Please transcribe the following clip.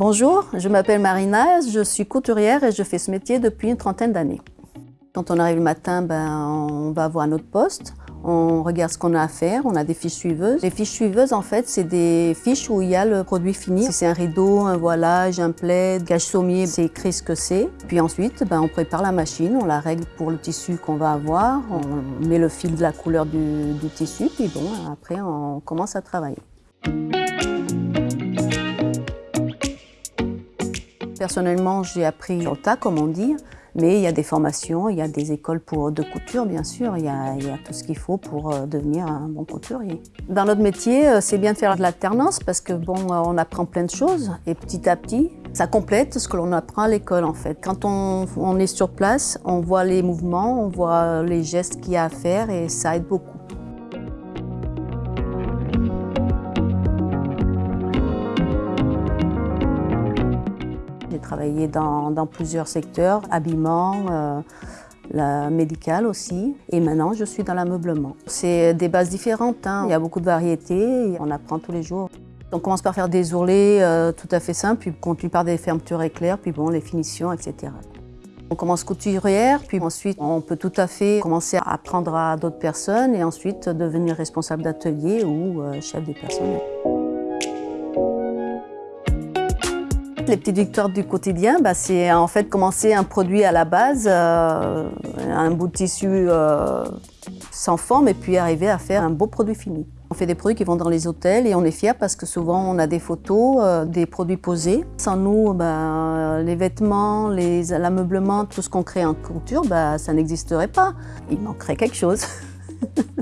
Bonjour, je m'appelle Marina, je suis couturière et je fais ce métier depuis une trentaine d'années. Quand on arrive le matin, ben, on va voir notre poste, on regarde ce qu'on a à faire, on a des fiches suiveuses. Les fiches suiveuses, en fait, c'est des fiches où il y a le produit fini. Si c'est un rideau, un voilage, un plaid, gage sommier, c'est écrit ce que c'est. Puis ensuite, ben, on prépare la machine, on la règle pour le tissu qu'on va avoir, on met le fil de la couleur du, du tissu, puis bon, après, on commence à travailler. Personnellement, j'ai appris au tas, comme on dit, mais il y a des formations, il y a des écoles pour, de couture, bien sûr, il y a, il y a tout ce qu'il faut pour euh, devenir un bon couturier. Dans notre métier, euh, c'est bien de faire de l'alternance parce que bon, euh, on apprend plein de choses et petit à petit, ça complète ce que l'on apprend à l'école en fait. Quand on, on est sur place, on voit les mouvements, on voit les gestes qu'il y a à faire et ça aide beaucoup. Travaillé dans, dans, plusieurs secteurs, habillement, euh, la médicale aussi. Et maintenant, je suis dans l'ameublement. C'est des bases différentes. Hein. Il y a beaucoup de variétés. On apprend tous les jours. On commence par faire des ourlets euh, tout à fait simples, puis on continue par des fermetures éclairs, puis bon, les finitions, etc. On commence couturière, puis ensuite on peut tout à fait commencer à apprendre à d'autres personnes et ensuite devenir responsable d'atelier ou euh, chef des personnel. Les petites victoires du quotidien, bah, c'est en fait commencer un produit à la base, euh, un bout de tissu euh, sans forme et puis arriver à faire un beau produit fini. On fait des produits qui vont dans les hôtels et on est fiers parce que souvent on a des photos, euh, des produits posés. Sans nous, bah, les vêtements, l'ameublement, tout ce qu'on crée en couture, bah, ça n'existerait pas. Il manquerait quelque chose.